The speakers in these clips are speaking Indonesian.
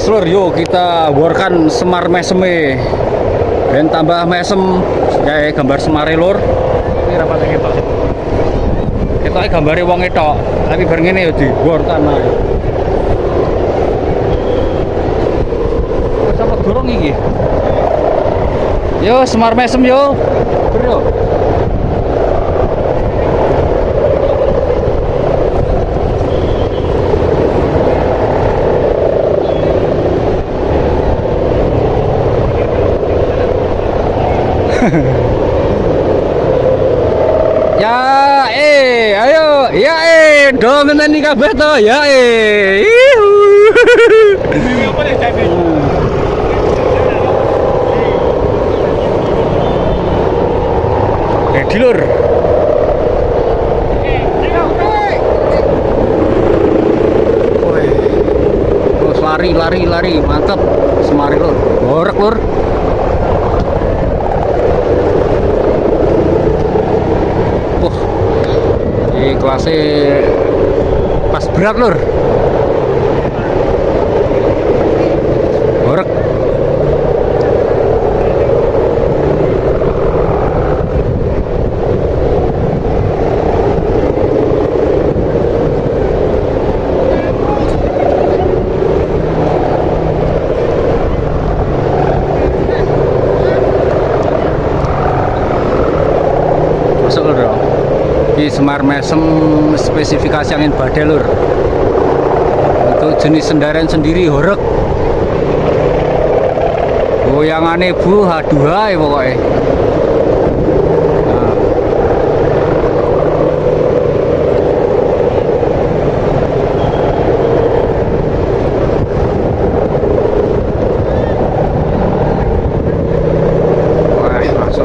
Seluruh yuk kita workan semar meseme dan tambah mesem kayak gambar semare lur Ini rapat lagi Pak. kita gambari wong itu tapi bareng ini yuk di. Wes apa dorong iki? Yo semar mesem yo. Bro Ya eh ayo ya eh dong ngenteni kabeh to ya eh. Terus lari lari lari mantap semari lur. Borek lur. Wah. Ini kelasnya pas berat lur. Borek. masuk lur ya di Semar Mesem spesifikasi angin badai lur untuk jenis sendaran sendiri horek goyangannya bu haduhai pokoknya.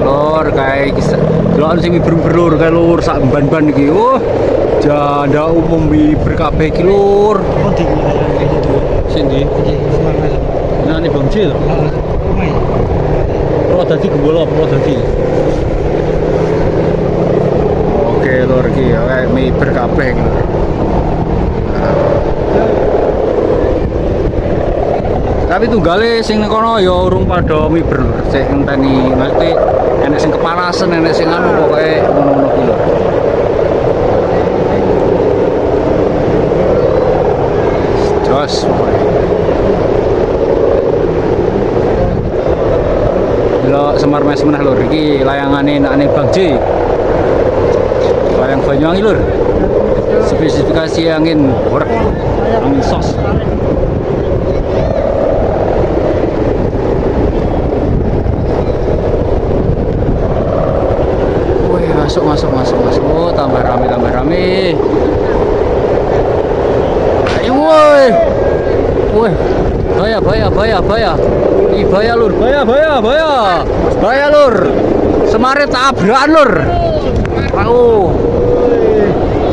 Wah, kayak kisah. Delokan sing berlur kayak lur sak ban-ban iki. Oh, janda umum wiber kabeh iki lur. Di Sindi. semangat. Nah, ini Bang Cil. Pro dadi gembolo pro dadi. Oke, lur iki ya kayak wiber kabeh iki. Nah. Tapi tunggale sing kono ya urung padha miber. Sik ngenteni mesti enek sing kepanasan, enek sing anu pokoke ngono-ngono kuwi lur. Jos Semar Mes meneh lur iki layangane nakane Bang J. Layang Banyuwangi lur. Spesifikasi angin worek, angin sos. Bahaya bahaya bahaya bahaya. Ih bahaya lur, bahaya bahaya bahaya. Bahaya lur. Semare tabrakan lur. Aku.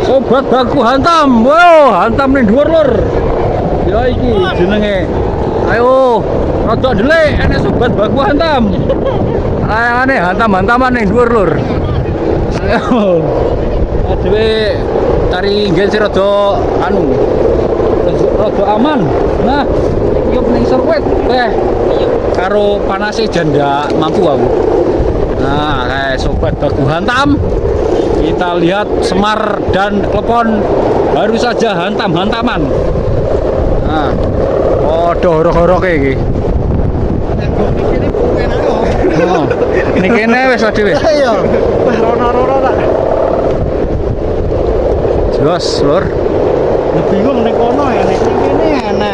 Sobat baku hantam. Wow, hantam ning dhuwur lur. Ya iki jenenge. Ayo, rada delik enek sobat baku hantam. Layangane hantam-hantaman ning dhuwur lur. Adewe cari sih rada anu. Rada aman. Nah, iki ning sirkuit teh. Karo panase janda mampu aku. Nah, kayak sobat baku hantam. Kita lihat Semar dan Klepon baru saja hantam-hantaman. Nah, oh, horok-horok iki. Oh, ini kene wis dhewe. Ayo. Wah rono-rono tak. Jos, Lur. Bingung ning kono ya ning kene.